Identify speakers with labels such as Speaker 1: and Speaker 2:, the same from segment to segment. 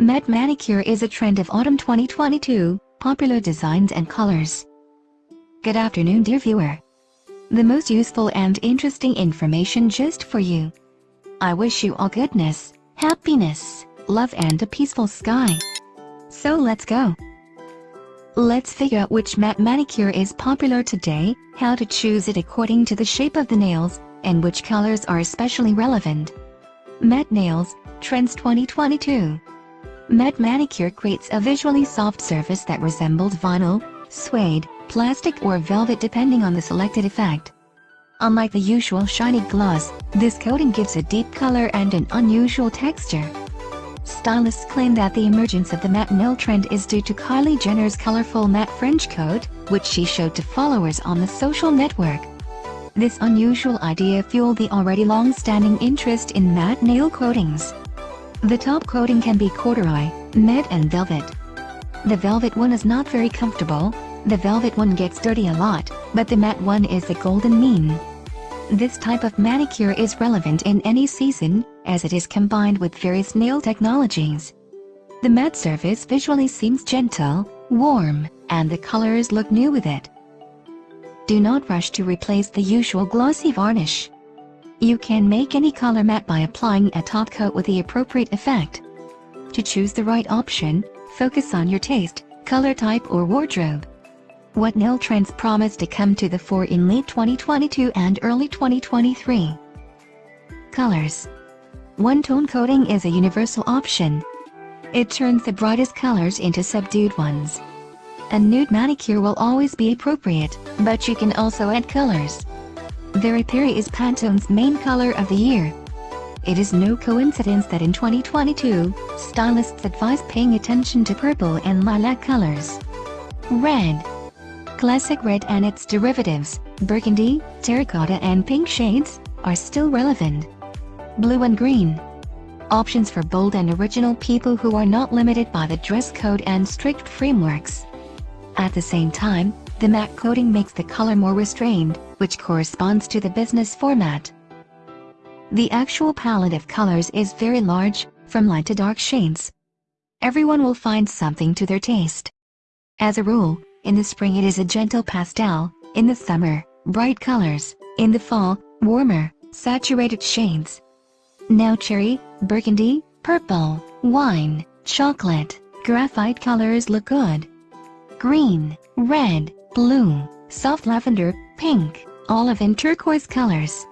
Speaker 1: Matte manicure is a trend of autumn 2022, popular designs and colors. Good afternoon dear viewer. The most useful and interesting information just for you. I wish you all goodness, happiness, love and a peaceful sky. So let's go. Let's figure out which matte manicure is popular today, how to choose it according to the shape of the nails, and which colors are especially relevant. Matte Nails, Trends 2022 Matte Manicure creates a visually soft surface that resembles vinyl, suede, plastic or velvet depending on the selected effect. Unlike the usual shiny gloss, this coating gives a deep color and an unusual texture. Stylists claim that the emergence of the matte nail trend is due to Kylie Jenner's colorful matte French coat, which she showed to followers on the social network. This unusual idea fueled the already long-standing interest in matte nail coatings. The top coating can be corduroy, matte and velvet. The velvet one is not very comfortable, the velvet one gets dirty a lot, but the matte one is the golden mean. This type of manicure is relevant in any season, as it is combined with various nail technologies. The matte surface visually seems gentle, warm, and the colors look new with it. Do not rush to replace the usual glossy varnish. You can make any color matte by applying a top coat with the appropriate effect. To choose the right option, focus on your taste, color type or wardrobe. What nail trends promise to come to the fore in late 2022 and early 2023? Colors One-tone coating is a universal option. It turns the brightest colors into subdued ones. A nude manicure will always be appropriate, but you can also add colors. Very Peri is Pantone's main color of the year. It is no coincidence that in 2022, stylists advise paying attention to purple and lilac colors. Red Classic red and its derivatives, burgundy, terracotta and pink shades, are still relevant. Blue and green. Options for bold and original people who are not limited by the dress code and strict frameworks. At the same time, the matte coating makes the color more restrained, which corresponds to the business format. The actual palette of colors is very large, from light to dark shades. Everyone will find something to their taste. As a rule, in the spring it is a gentle pastel, in the summer, bright colors, in the fall, warmer, saturated shades. Now cherry, burgundy, purple, wine, chocolate, graphite colors look good. Green, red, blue, soft lavender, pink, olive and turquoise colors.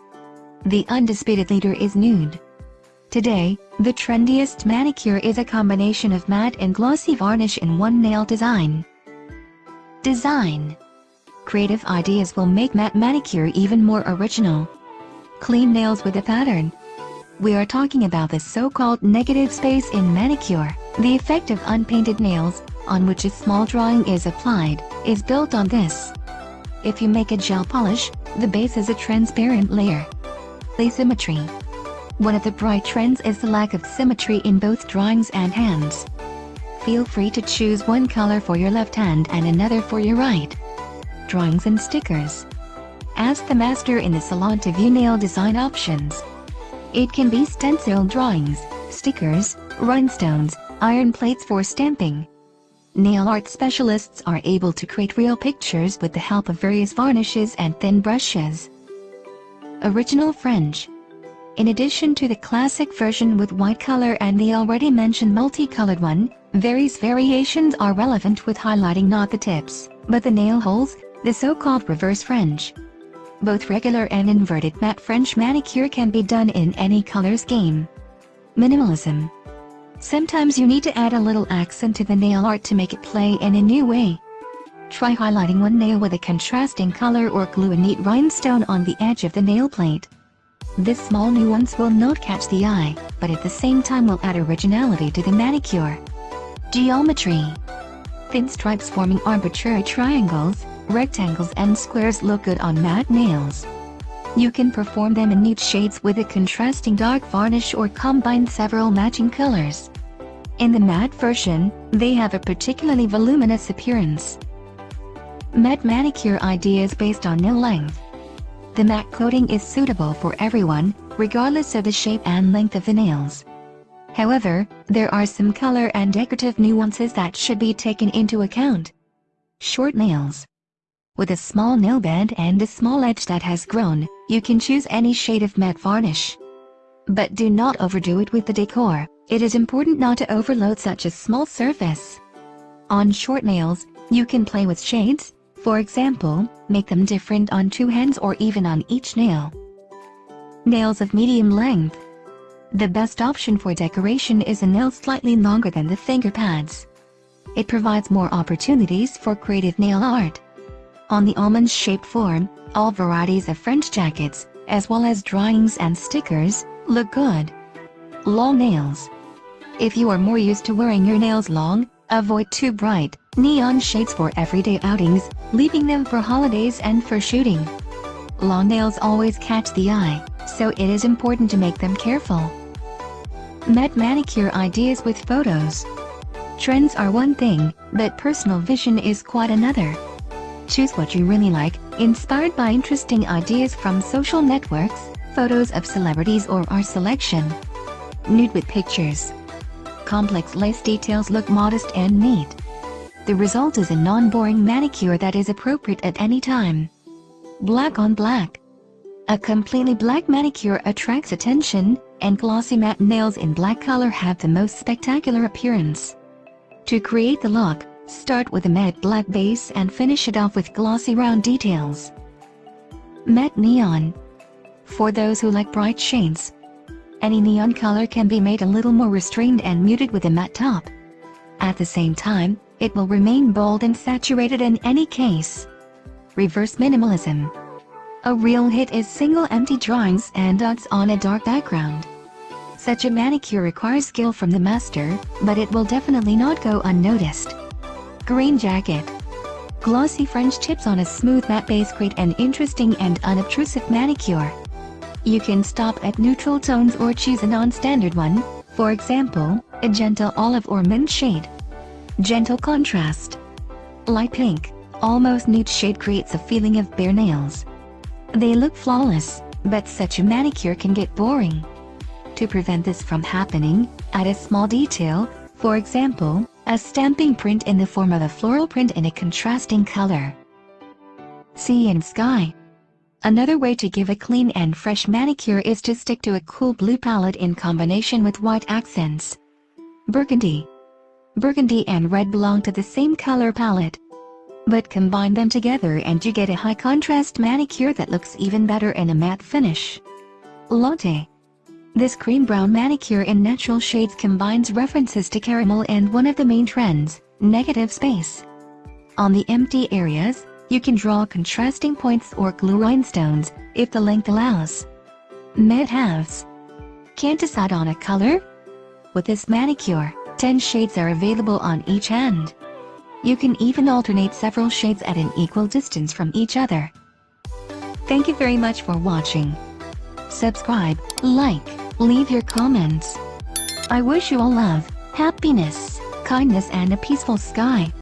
Speaker 1: The undisputed leader is nude. Today, the trendiest manicure is a combination of matte and glossy varnish in one nail design. Design Creative ideas will make matte manicure even more original. Clean nails with a pattern. We are talking about the so-called negative space in manicure, the effect of unpainted nails, on which a small drawing is applied, is built on this. If you make a gel polish, the base is a transparent layer. Asymmetry. One of the bright trends is the lack of symmetry in both drawings and hands. Feel free to choose one color for your left hand and another for your right. Drawings and stickers. Ask the master in the salon to view nail design options. It can be stencil drawings, stickers, rhinestones, iron plates for stamping. Nail art specialists are able to create real pictures with the help of various varnishes and thin brushes. Original French In addition to the classic version with white color and the already mentioned multicolored one, Various variations are relevant with highlighting not the tips, but the nail holes, the so-called reverse French. Both regular and inverted matte French manicure can be done in any color scheme. Minimalism. Sometimes you need to add a little accent to the nail art to make it play in a new way. Try highlighting one nail with a contrasting color or glue a neat rhinestone on the edge of the nail plate. This small nuance will not catch the eye, but at the same time will add originality to the manicure. Geometry Thin stripes forming arbitrary triangles, rectangles and squares look good on matte nails. You can perform them in neat shades with a contrasting dark varnish or combine several matching colors. In the matte version, they have a particularly voluminous appearance. Matte manicure ideas based on nail length. The matte coating is suitable for everyone, regardless of the shape and length of the nails. However, there are some color and decorative nuances that should be taken into account. Short nails. With a small nail bed and a small edge that has grown, you can choose any shade of matte varnish. But do not overdo it with the decor, it is important not to overload such a small surface. On short nails, you can play with shades, for example, make them different on two hands or even on each nail. Nails of medium length. The best option for decoration is a nail slightly longer than the finger pads. It provides more opportunities for creative nail art. On the almond-shaped form, all varieties of French jackets, as well as drawings and stickers, look good. Long nails. If you are more used to wearing your nails long, avoid too bright, neon shades for everyday outings, leaving them for holidays and for shooting. Long nails always catch the eye, so it is important to make them careful. Matte manicure ideas with photos. Trends are one thing, but personal vision is quite another. Choose what you really like, inspired by interesting ideas from social networks, photos of celebrities or our selection. Nude with pictures. Complex lace details look modest and neat. The result is a non-boring manicure that is appropriate at any time. Black on black. A completely black manicure attracts attention, and glossy matte nails in black color have the most spectacular appearance. To create the look, start with a matte black base and finish it off with glossy round details. Matte Neon For those who like bright shades, any neon color can be made a little more restrained and muted with a matte top. At the same time, it will remain bold and saturated in any case. Reverse Minimalism a real hit is single empty drawings and dots on a dark background. Such a manicure requires skill from the master, but it will definitely not go unnoticed. Green Jacket Glossy French tips on a smooth matte base create an interesting and unobtrusive manicure. You can stop at neutral tones or choose a non-standard one, for example, a gentle olive or mint shade. Gentle contrast. Light pink, almost nude shade creates a feeling of bare nails. They look flawless, but such a manicure can get boring. To prevent this from happening, add a small detail, for example, a stamping print in the form of a floral print in a contrasting color. Sea and Sky Another way to give a clean and fresh manicure is to stick to a cool blue palette in combination with white accents. Burgundy Burgundy and red belong to the same color palette, but combine them together and you get a high contrast manicure that looks even better in a matte finish. Latte This cream brown manicure in natural shades combines references to caramel and one of the main trends, negative space. On the empty areas, you can draw contrasting points or glue rhinestones, if the length allows. Matte halves Can't decide on a color? With this manicure, 10 shades are available on each hand. You can even alternate several shades at an equal distance from each other. Thank you very much for watching. Subscribe, like, leave your comments. I wish you all love, happiness, kindness and a peaceful sky.